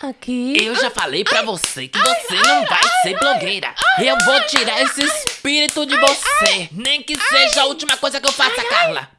Aqui? Eu já falei pra você que você não vai ser blogueira. Eu vou tirar esse espírito de você. Nem que seja a última coisa que eu faça, Carla.